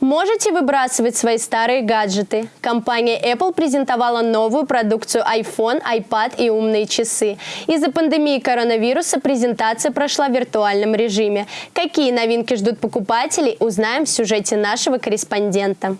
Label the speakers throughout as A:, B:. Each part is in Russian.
A: Можете выбрасывать свои старые гаджеты? Компания Apple презентовала новую продукцию iPhone, iPad и умные часы. Из-за пандемии коронавируса презентация прошла в виртуальном режиме. Какие новинки ждут покупателей, узнаем в сюжете нашего корреспондента.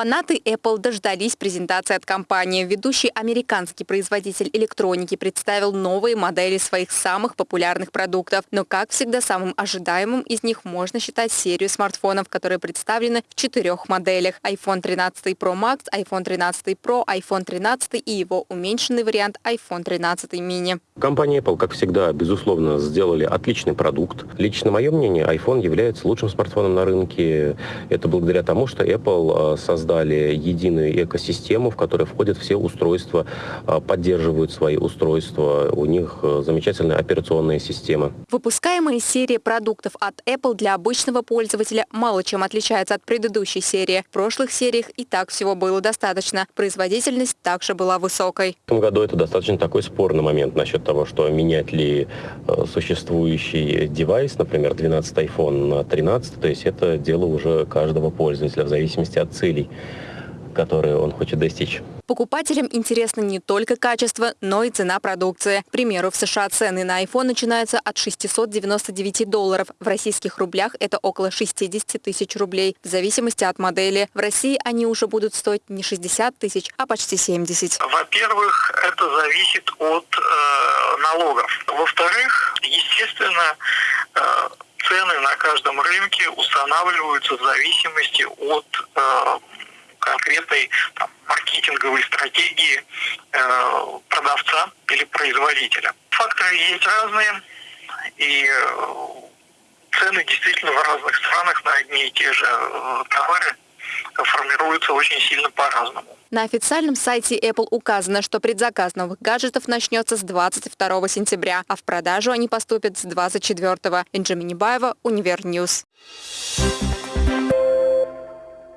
B: Фанаты Apple дождались презентации от компании. Ведущий американский производитель электроники представил новые модели своих самых популярных продуктов. Но, как всегда, самым ожидаемым из них можно считать серию смартфонов, которые представлены в четырех моделях. iPhone 13 Pro Max, iPhone 13 Pro, iPhone 13 и его уменьшенный вариант iPhone 13 mini.
C: Компания Apple, как всегда, безусловно, сделали отличный продукт. Лично мое мнение, iPhone является лучшим смартфоном на рынке. Это благодаря тому, что Apple создал создали единую экосистему, в которой входят все устройства, а, поддерживают свои устройства. У них э, замечательная операционная система.
B: Выпускаемая серия продуктов от Apple для обычного пользователя мало чем отличается от предыдущей серии. В прошлых сериях и так всего было достаточно. Производительность также была высокой.
C: В этом году это достаточно такой спорный момент насчет того, что менять ли э, существующий девайс, например, 12 iPhone на 13, то есть это дело уже каждого пользователя в зависимости от целей которые он хочет достичь.
B: Покупателям интересно не только качество, но и цена продукции. К примеру, в США цены на iPhone начинаются от 699 долларов. В российских рублях это около 60 тысяч рублей, в зависимости от модели. В России они уже будут стоить не 60 тысяч, а почти 70.
D: Во-первых, это зависит от э, налогов. Во-вторых, естественно, э, цены на каждом рынке устанавливаются в зависимости от э, конкретной там, маркетинговой стратегии э, продавца или производителя. Факторы есть разные, и э, цены действительно в разных странах на одни и те же э, товары формируются очень сильно по-разному.
B: На официальном сайте Apple указано, что предзаказ новых гаджетов начнется с 22 сентября, а в продажу они поступят с 24. Бенджамин Небаева, Univer News. Thank